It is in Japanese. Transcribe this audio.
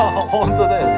本当だよね。